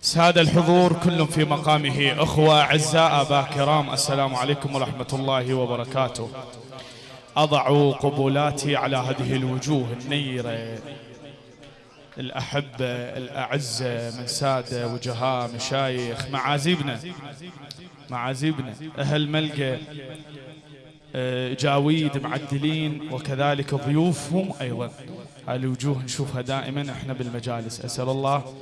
سادة الحضور كل في مقامه. أخوة أعزاء أبا كرام السلام عليكم ورحمة الله وبركاته. أضع قبولاتي على هذه الوجوه النيرة. الأحبة الأعزة من سادة وجهاء مشايخ معازيبنا معازيبنا أهل ملقى. جاويد معدلين وكذلك ضيوفهم أيضا. الوجوه نشوفها دائما. إحنا بالمجالس. أسأل الله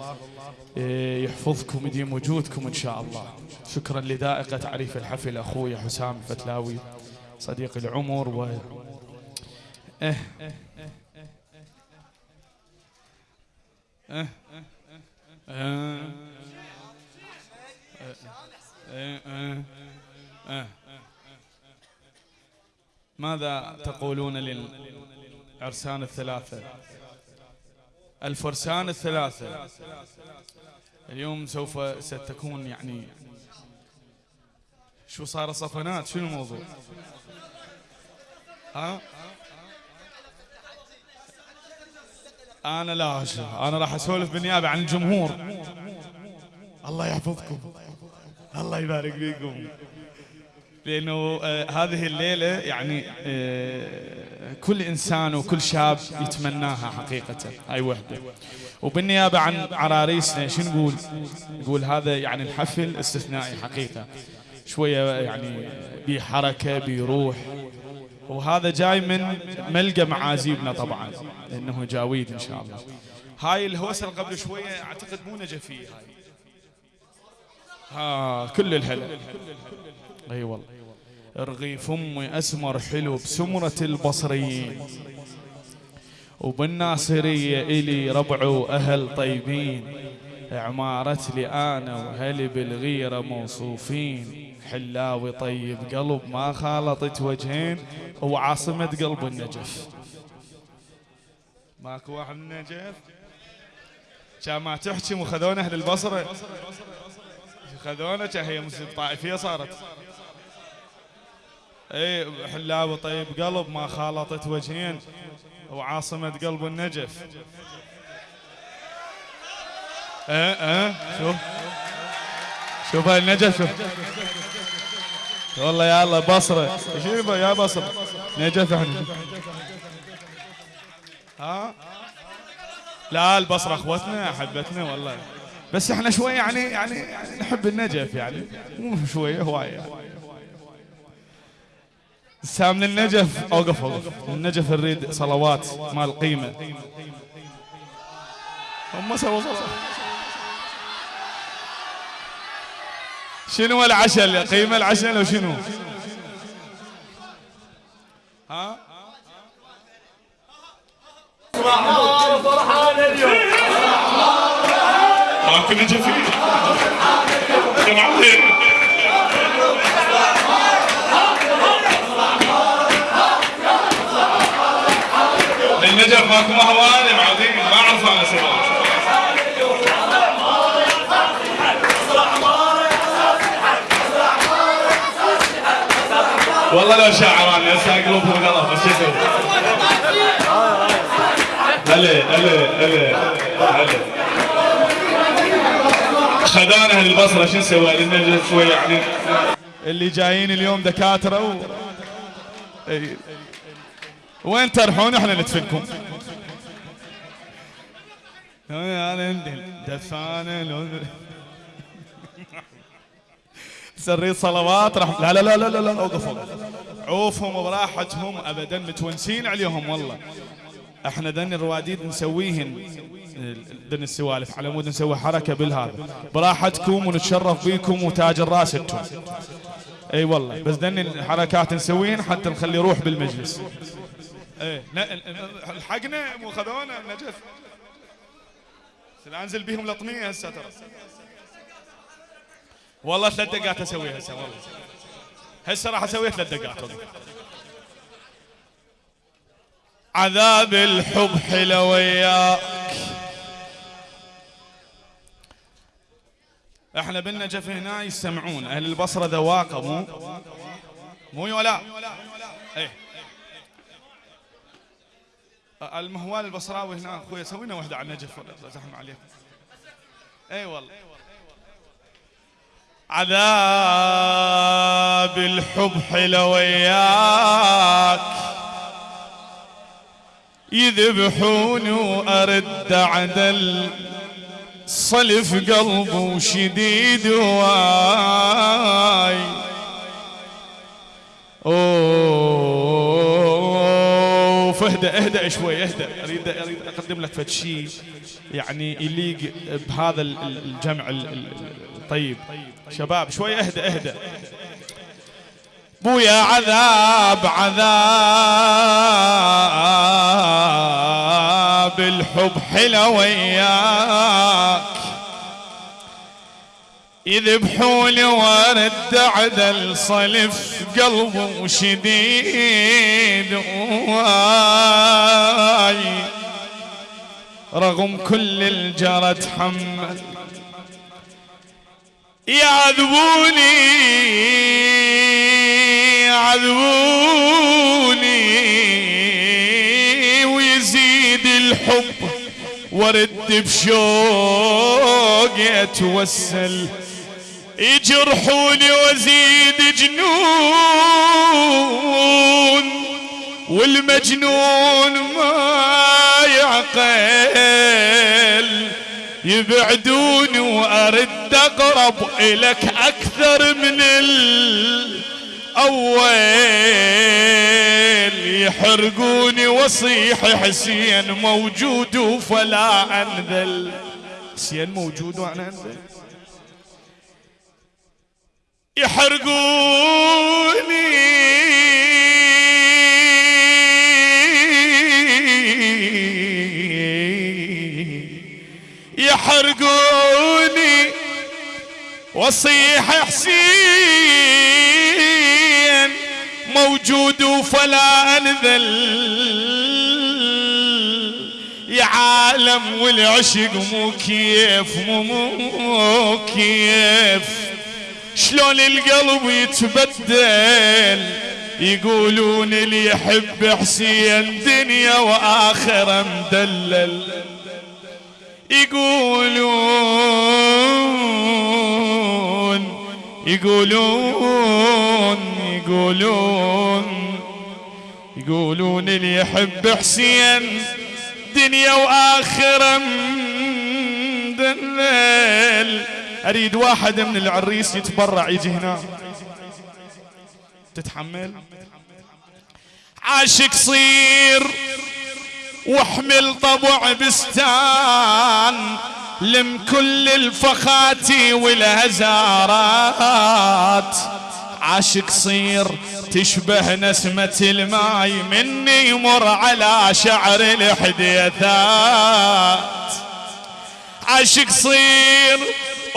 آه، يحفظكم يديم وجودكم إن شاء الله. شكرا لذائقة تعريف الحفل أخوي حسام الفتلاوي صديق العمر و آه آه آه آه آه آه ماذا تقولون للعرسان الثلاثة؟ الفرسان الثلاثة. اليوم سوف ستكون يعني شو صار صفنات؟ شنو الموضوع؟ ها؟ أنا لا أشوف. أنا راح أسولف بالنيابة عن الجمهور. الله يحفظكم. الله يبارك فيكم. لأنه آه هذه الليلة يعني آه كل إنسان وكل شاب يتمناها حقيقة هاي وحدة. وبالنيابة عن عراريسنا شو نقول؟ نقول هذا يعني الحفل استثنائي حقيقة. شوية يعني بحركة بروح. وهذا جاي من ملقى معازيبنا طبعا لأنه جاويد إن شاء الله. هاي الهوسة قبل شوية أعتقد مو نجفية. هاي ها كل الهلا أي والله. رغيف امي أسمر حلو بسمرة البصريين وبالناصرية إلي ربع وأهل طيبين. عمارة لي أنا وهلي بالغيرة موصوفين. حلاوي طيب قلب ما خالطت وجهين. وعاصمة قلب النجف. ماكو واحد من النجف كان ما تحكي وخذونا أهل البصرة. خذونا هي مسجد طائفية صارت. اي حلاوي طيب قلب ما خالطت وجهين. وعاصمة قلب النجف. إيه إيه شوف شوف هاي النجف؟ شوف والله يا الله بصرة. شوف يا بصرة. نجف إحنا. ها؟ لا البصرة أخوتنا أحبتنا والله. بس إحنا شوي يعني يعني, يعني نحب النجف يعني. مو شوية هواية. سام النجف. أوقف أوقف. النجف نريد صلوات مال قيمة. هم سووا صلوات. شنو العشاء قيمة العشاء لو شنو ها؟ فرحان اليوم ماكو نجفي يا ماكو مهوان معودين ما أنا سبب والله لو قلوبهم غلط بس شو هلا هلا أهل البصرة شو نسوي؟ شوي يعني. اللي جايين اليوم دكاترة و... وين ترحون؟ إحنا ندفنكم. سريت صلوات راح لا لا لا لا لا, اوقف اوقف عوفهم براحتهم ابدا متونسين عليهم والله. إحنا ذن الرواديد نسويهن. ذن السوالف على مود نسوي حركة بالهذا. براحتكم ونتشرف بيكم وتاج أنتم. أي والله بس ذن الحركات نسويهن حتى نخلي روح بالمجلس. إيه الحقنا مو خذونا نجف. أنزل بيهم لطمية هسه ترى. والله ثلاث دقات أسويها هسه والله. هسه راح أسويها ثلاث دقات عذاب الحب حلو وياك. إحنا بالنجف هنا يستمعون أهل البصرة ذواقة مو؟ مو ولا إيه. المهوال البصراوي هنا. أخوي سوينا واحدة على النجف. زحمه عليكم. أي والله. عذاب الحب حلو وياك يذبحوني وأرد عدل. صلف قلبه شديد واي. أوه. فهدى اهدى شوي اهدى أريد أريد أقدم لك فد شيء يعني يليق بهذا الجمع الطيب شباب شوي اهدى اهدى بويا عذاب عذاب الحب حلو وياك يذبحوني وارد عدل صلف قلبه شديد. واي. رغم كل الجرى تحمل. يعذبوني يعذبوني. ويزيد الحب. ورد بشوق أتوسل. يجرحوني وازيد جنون والمجنون ما يعقل. يبعدوني وأرد أقرب الك أكثر من الأول. يحرقوني وصيح حسين موجود فلا أنذل. حسين موجود وأنا أنذل. يحرقوني. يحرقوني. وصيح حسين موجود فلا أنذل. يا عالم والعشق مو كيف مو كيف. شلون القلب يتبدل؟ يقولون اللي يحب حسين دنيا واخره مدلل. يقولون يقولون يقولون يقولون اللي يحب حسين دنيا واخره مدلل. أريد واحد من العريس يتبرع يجي هنا. تتحمل؟ عاشق صير واحمل طبع بستان لم كل الفخاتي والهزارات. عاشق صير تشبه نسمة الماي مني يمر على شعر الحديثات. عاشق صير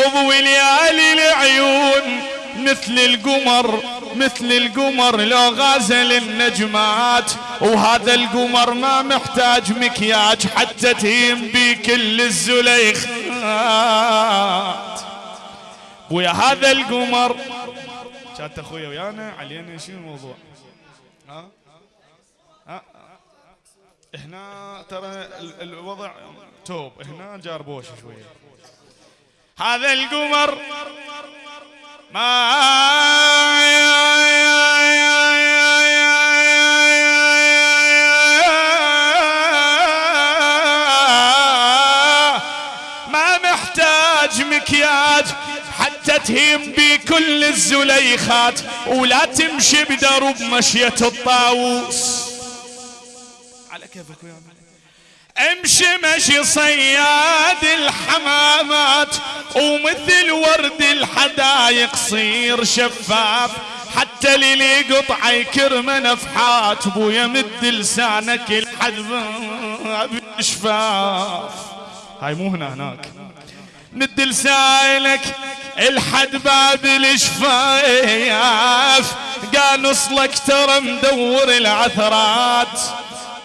ابو ليالي العيون مثل القمر مثل القمر لو غازل النجمات. وهذا القمر ما محتاج مكياج حتى تهيم بي كل الزليخات ويا هذا القمر. كانت أخويا ويانا علينا شنو الموضوع؟ ها؟ ها؟ هنا ترى الوضع توب هنا جاربوش شوية هذا القمر. ما ما محتاج مكياج حتى تهيم بكل الزليخات ولا تمشي بدرب مشية الطاووس. على كيفك ويا امشي مشي صياد الحمامات ومثل ورد الحدايق صير شفاف. حتى للي قطع يكرم نفحات بويا مد لسانك الحد بشفاف هاي مو هنا هناك. مد لسانك الحد باب الشفايف قانص لك ترى مدور العثرات.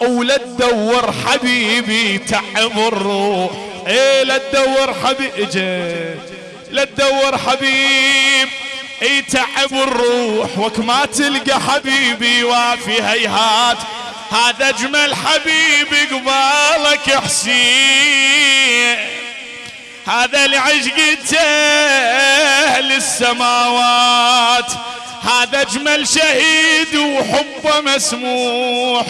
ولا تدور حبيبي تعب الروح إيه لا تدور حبيبي لا تدور حبيب إي تعب الروح وك ما تلقى حبيبي وافي هيهات. هذا أجمل حبيبي قبالك حسين. هذا العشق أهل السماوات هذا أجمل شهيد وحبه مسموح.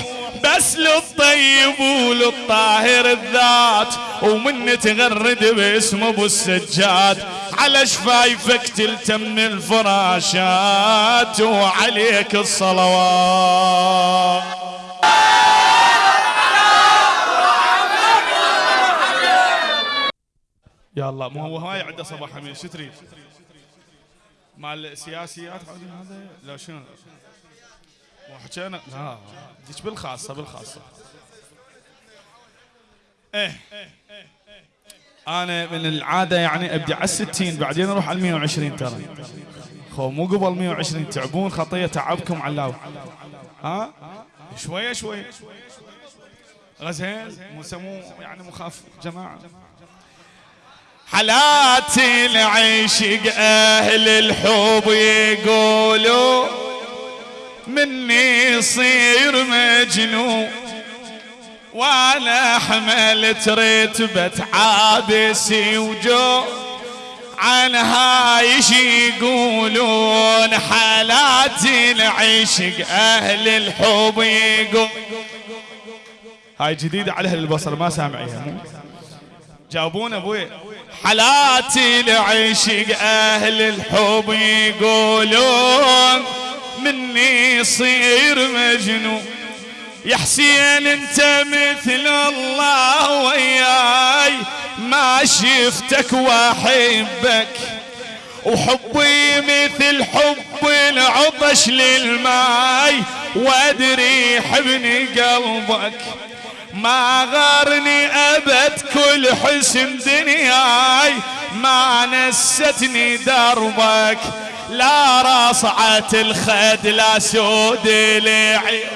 بس للطيب وللطاهر الذات ومن تغرد باسم أبو السجاد على شفايفك تلتم الفراشات وعليك الصلوات يا الله مو هو هاي عنده صباح حميد شو تريد؟ مال السياسيات هذا لا شنو؟ مو حكينا لا ديش بالخاصة بالخاصة. إيه. أنا من العادة يعني أبدي على الستين بعدين أروح على 120 ترى. خو مو قبل 120 تعبون خطية تعبكم علاو ها؟ شوية شوية. غزين مو سمو يعني مخاف جماعة. حالاتي العشق أهل الحب يقولوا مني يصير مجنون وأنا حملت رتبة عابسي وجو عنها يش يقولون حالاتي العشق أهل الحب يقول. هاي جديدة على أهل البصر ما سامعيها جاوبونا أبوي. حالاتي العشق أهل الحب يقولون مني يصير مجنون. يا حسين انت مثل الله وياي ما شفتك وأحبك. وحبي مثل حب العطش للماي وأدري حبني قلبك. ما غارني أبد كل حسن دنياي ما نستني دربك. لا رصعة الخد لا سود العين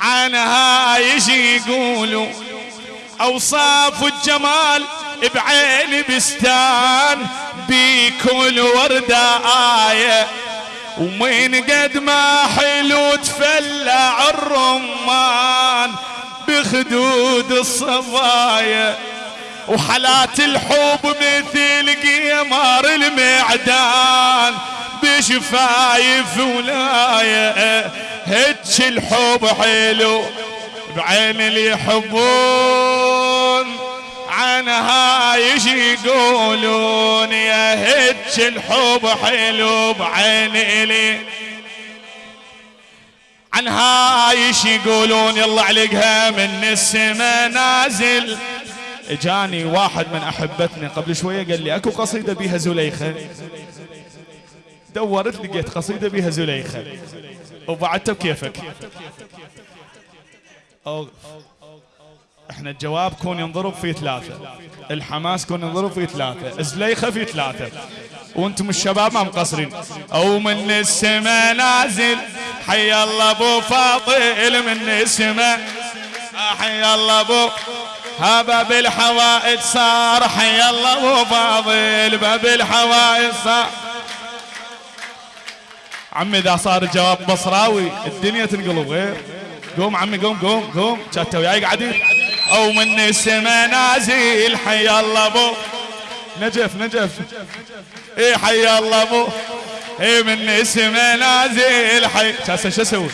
عنها يجي يقولوا أوصاف الجمال بعين بستان بكل وردة آية. ومن قد ما حلو تفلع الرمان بخدود الصبايا وحالات الحب مثل قمر المعدان بشفايف ولاية. هج الحب حلو بعين اللي يحبون عنها يجي يقولون. يا هج الحب حلو بعين اللي عنها يش يقولون. يلا علقها من السما نازل. اجاني واحد من احبتنا قبل شوية قال لي أكو قصيدة بيها زليخة. دورت لقيت قصيدة بيها زليخة. وبعدته بكيفك. أو إحنا الجواب كون ينضرب في ثلاثة. الحماس كون ينضرب في ثلاثة. زليخة في ثلاثة. وأنتم الشباب ما مقصرين. أو من السماء نازل. حي الله أبو فاضل من السماء حي الله أبو ها باب الحوائج صار حي الله أبو فاضل باب الحوائج صار عمي إذا صار الجواب بصراوي الدنيا تنقلب غير. قوم عمي قوم قوم قوم. شتا وياي قاعدين. أو من السما نازل حي الله أبو. نجف نجف. اي حي الله ابو اي من السما نازل حي. شو أسوي؟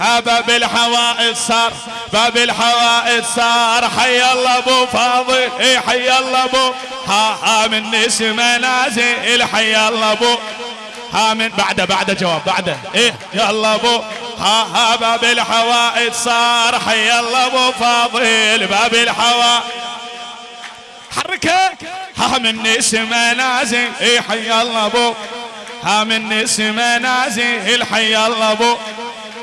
ها باب الحوائط صار باب الحوائط صار. حي الله ابو فاضل اي حي الله ابو ها ها من السما نازل حي الله ابو ها من بعده بعده جواب بعده. إيه يلا ابو ها ها باب الحوائط صار. حي الله ابو فاضل باب الحوائط حركة. ها من اسم نازل إيه حي الله أبو. ها من اسم نازل حي الله أبو.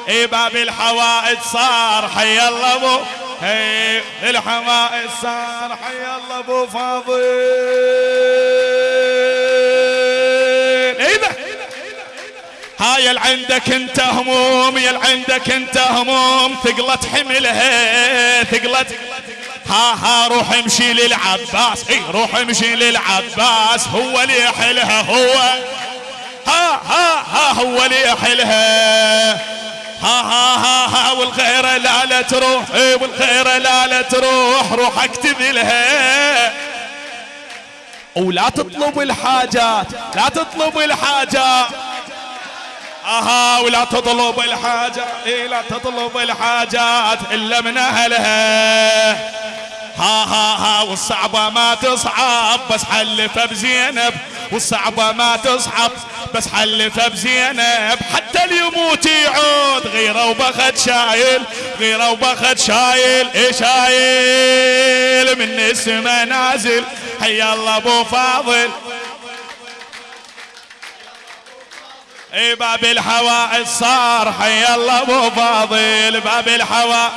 إيه باب الحوائط صار حي الله أبو. إيه الحوائط صار حي الله أبو فاضل. هاي اللي عندك أنت هموم يا عندك أنت هموم ثقلت حملها ثقلت ها ها روح امشي للعباس. اي روح امشي للعباس. هو اللي يحلها هو. ها ها ها هو اللي يحلها. ها ها ها ها والغيرة لا لا تروح. اي والغيرة لا لا تروح. روح اكتب لها. ولا تطلب الحاجات لا تطلب الحاجات. آها ولا تطلب الحاجات إيه لا تطلب الحاجات إلا من أهلها. ها ها ها والصعبة ما تصعب بس حلفها بزينب والصعبة ما تصعب بس حلفها بزينب. حتى اللي يموت يعود غيره وبخت شايل غيره وبخت شايل إيه شايل. من السما نازل حي الله أبو فاضل. اي باب الحوائج صار حي الله أبو فاضل باب الحوائج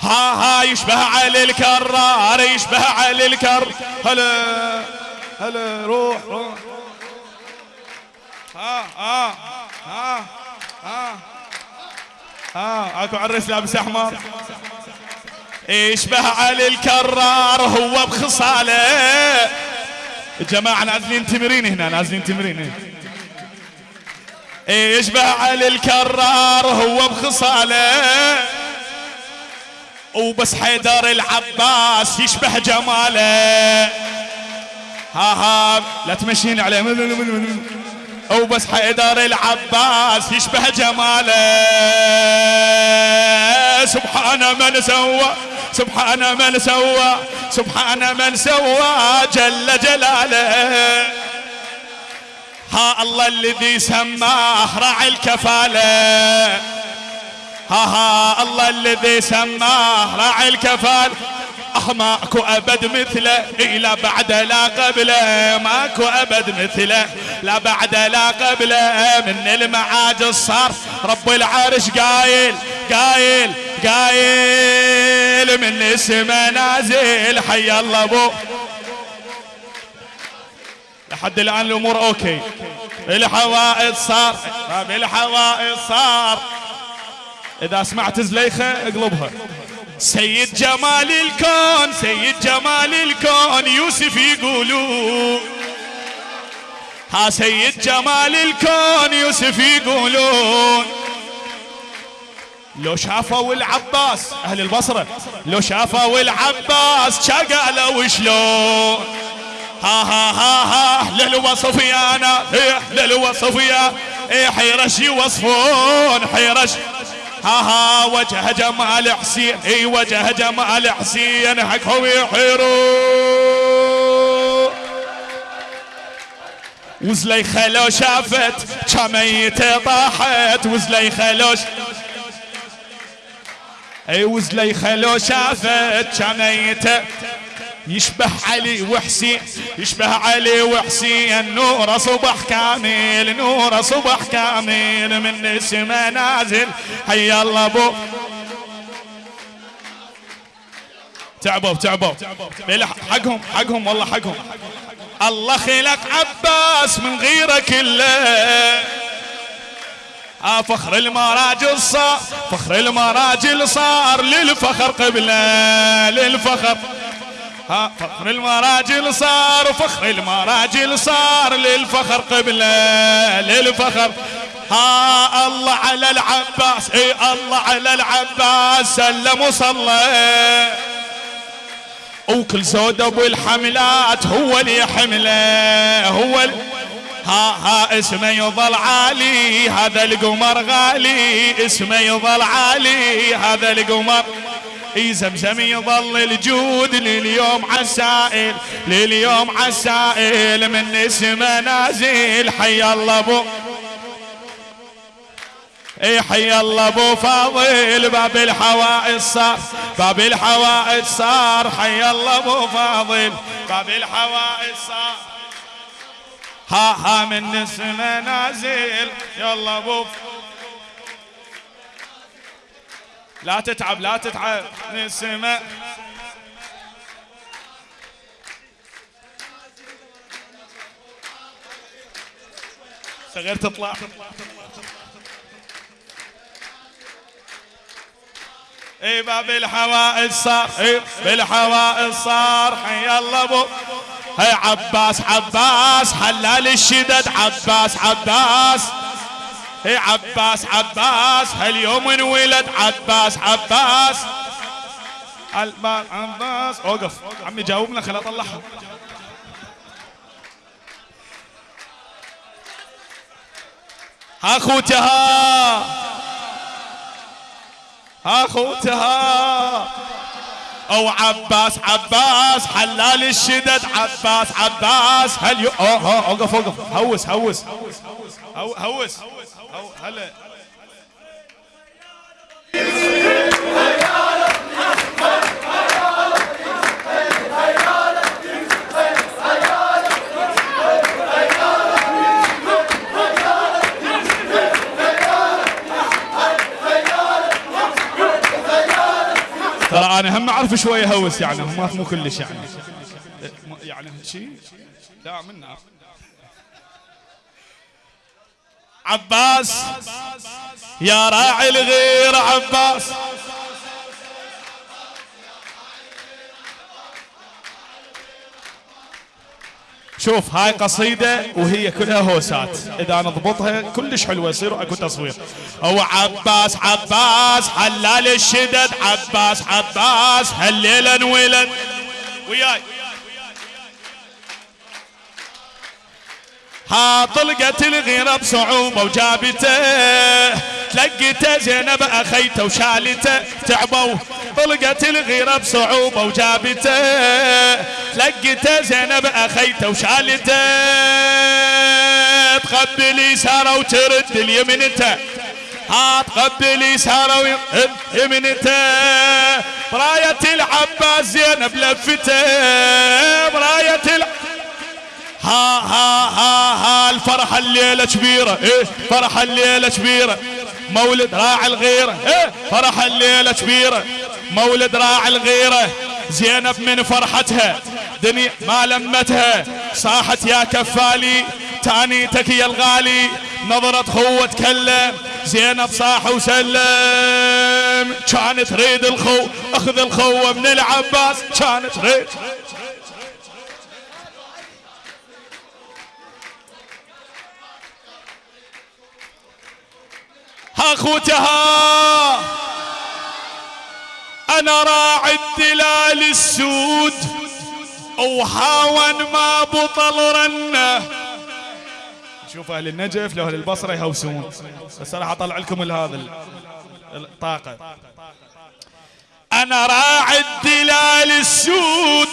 ها ها يشبه علي الكرار يشبه علي الكر. هلا هلا روح روح. ها ها ها ها ها اكو عرس لابس أحمر. يشبه علي الكرار هو بخصاله. الجماعة نازلين تمرين هنا نازلين تمرين هنا. يشبه علي الكرار هو بخصاله. وبس حيدر العباس يشبه جماله. ها ها لا تمشين عليه. وبس حيدر العباس يشبه جماله. سبحان من سوى سبحان من سوى سبحان من سوى جل جلاله. الله الذي سماه راعي الكفالة. ها ها الله الذي سماه راعي الكفال آه ماكو أبد مثله لا بعد لا قبله. ماكو أبد مثله لا بعد لا قبله. من المعاجز صار رب العرش قايل قايل قايل. من السما نازل حي الله ابو لحد الآن الأمور أوكي. الحوائط صار. باب الحوائط صار. إذا سمعت زليخة اقلبها. سيد جمال الكون سيد جمال الكون يوسف يقولوا. ها سيد جمال الكون يوسف يقولون. لو شافوا العباس أهل البصرة لو شافوا العباس قالوا شلون ها ها ها ها. للوصف يا أنا إيه للوصف يا إيه حيرش يوصفون حيرش. ها ها وجه جمال حسين. اي وجه جمال حسين. حقهم يحيرون وزليخة لو شافت كميتة طاحت. وزليخة لو اي وزليخة لو شافت كميتة يشبه علي وحسين يشبه علي وحسين. نور صبح كامل نور صبح كامل من السما نازل. حي الله أبو. تعبوا تعبوا. حقهم حقهم والله حقهم. الله خلق عباس من غيره كله. آه فخر المراجل صار فخر المراجل صار للفخر قبله للفخر. ها فخر المراجل صار فخر المراجل صار للفخر قبله للفخر ها الله على العباس إي الله على العباس سلم وصلى. وكل زود أبو الحملات هو اللي يحمله هو اللي ها ها اسمه يظل عالي هذا القمر غالي اسمه يظل عالي هذا القمر. اي زمزم يظل الجود لليوم عسائل لليوم عسائل من اسمه نازل. حي الله أبو. إي حي الله أبو فاضل باب الحوائج صار باب الحوائج صار. حي الله أبو فاضل باب الحوائج صار. ها ها من اسمه نازل. يلا أبو. لا تتعب لا تتعب. نسمة صغير تطلع. إي باب الحوائج صار. إي بالحوائج صار. حي الله أبو. هي عباس عباس حلال الشدد عباس عباس. هي عباس عباس هاليوم انولد عباس عباس. عباس. أوقف. عمي جاوبنا خل اطلعها أخوتها. أخوتها. أو عباس عباس حلال الشدد عباس عباس هل يو أوه أوقف أوقف. هوس هوس. هوس هوس. هلا. ترى أنا هم أعرف شوية هوس يعني مو كلش يعني. يعني شيء لا منا عباس. يا راعي الغير عباس. شوف هاي قصيدة وهي كلها هوسات. إذا نضبطها كلش حلوة يصير أكو تصوير. هو عباس عباس حلال الشدد. عباس عباس هالليلة انولد وياي. ها طلقت الغيرة بصعوبة وجابته. تلقيته زينب اخيته وشالته. تعبوا. طلقت الغيرة بصعوبة وجابته. تلقيته زينب اخيته وشالته. تقبل يساره وترد اليمنته. ها تقبل يساره ويمنته براية العباس زينب لفته. براية العباس ها ها ها ها الفرحة الليلة كبيرة. إيه؟ فرحة الليلة كبيرة. مولد راعي الغيرة. إيه؟ فرحة الليلة كبيرة. مولد راعي الغيرة. زينب من فرحتها. دنيا ما لمتها. صاحت يا كفالي. تانيتك يا الغالي. نظرة خوة تكلم. زينب صاح وسلم. كانت تريد الخو. أخذ الخوة من العباس. كانت تريد أخوتها. أنا راعي الدلال السود. وهاون ما بطل رنه. شوف أهل النجف لو أهل البصرة يهوسون. بس راح أطلع لكم هذا الطاقة. أنا راعي الدلال السود.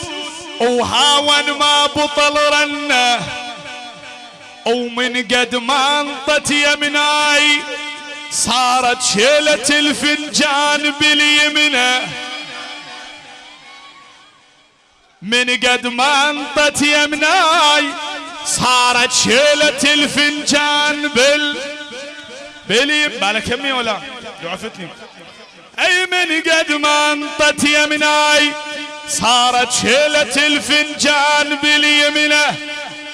وهاون ما بطل رنه. ومن قد ما انطت يمناي صارت شيلة الفنجان باليمنى. من قد ما انطت يمناي صارت شيلة الفنجان بال باليم بالك يمي ولا؟ عفتني أي من قد ما انطت يمناي صارت شيلة الفنجان باليمنى.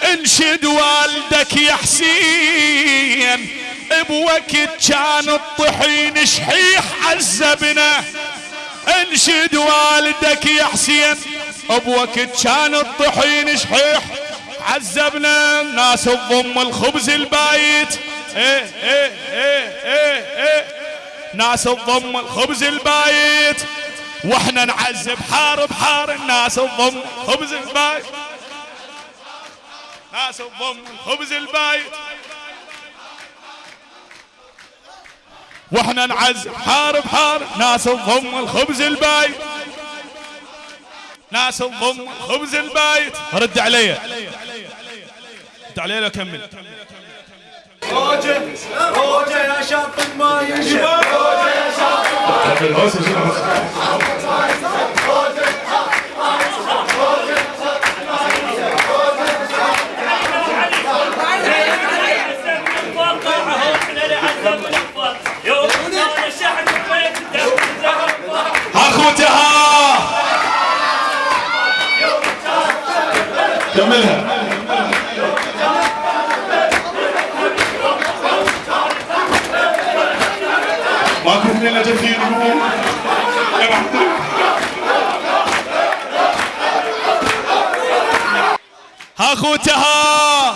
انشد والدك يا حسين بوقت كان الطحين شحيح عذبنا انشد والدك يا حسين. بوقت كان الطحين شحيح عذبنا الناس تضم الخبز البايت. ناس تضم الخبز البايت. وإحنا نعذب حار بحار الناس تضم خبز البايت. ناس تضم الخبز البايت. وإحنا نعز حار بحار ناس تضم الخبز البايت. ناس تضم خبز البايت. رد علي. رد علي لو كمل. روجة روجة يا ما ينشف روجة يا كملها ماكو اثنين أجل اخوتها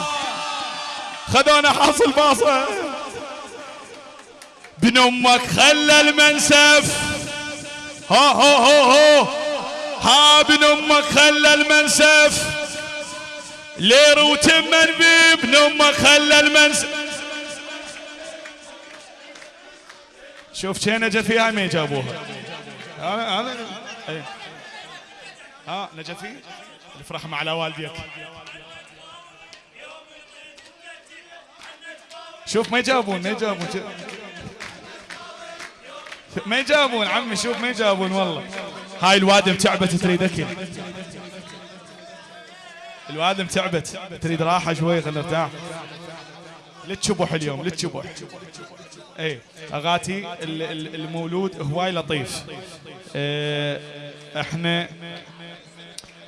خذونا حاصل باصه بن أمك خلى المنسف. هو هو هو هو ها ابن أمك خلى المنسف. لير وتمن بابن أمك خلى المنسف شوف شين نجفي هاي ما جابوها؟ هذا. ها نجفي الفرح مع على والديك شوف ما يجابون ما يجابون. ما يجابون عمي شوف ما يجابون والله. هاي الوادم تعبت تريد اكل الوادم تعبت. تريد راحة شوي خلينا نرتاح. للشبح اليوم للشبح اي أغاتي المولود هواي لطيف. إيه إحنا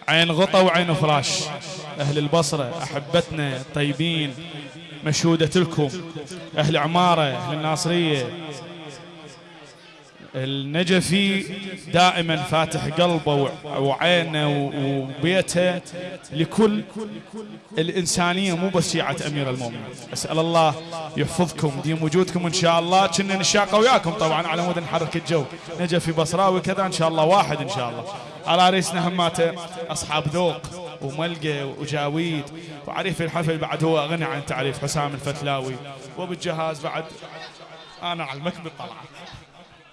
عين غطا وعين فراش. أهل البصرة أحبتنا طيبين مشهودة لكم. أهل عمارة أهل الناصرية. النجفي دائما فاتح قلبه وعينه وبيته لكل الإنسانية مو بس شيعة أمير المؤمنين. أسأل الله يحفظكم ديم وجودكم إن شاء الله. كنا نشاق وياكم طبعا على مود نحرك الجو نجفي بصراوي كذا إن شاء الله واحد إن شاء الله. على رئيسنا هماته أصحاب ذوق وملقى وجاويد. وعريف الحفل بعد هو غني عن تعريف حسام الفتلاوي. وبالجهاز بعد أنا علمك بالطلعة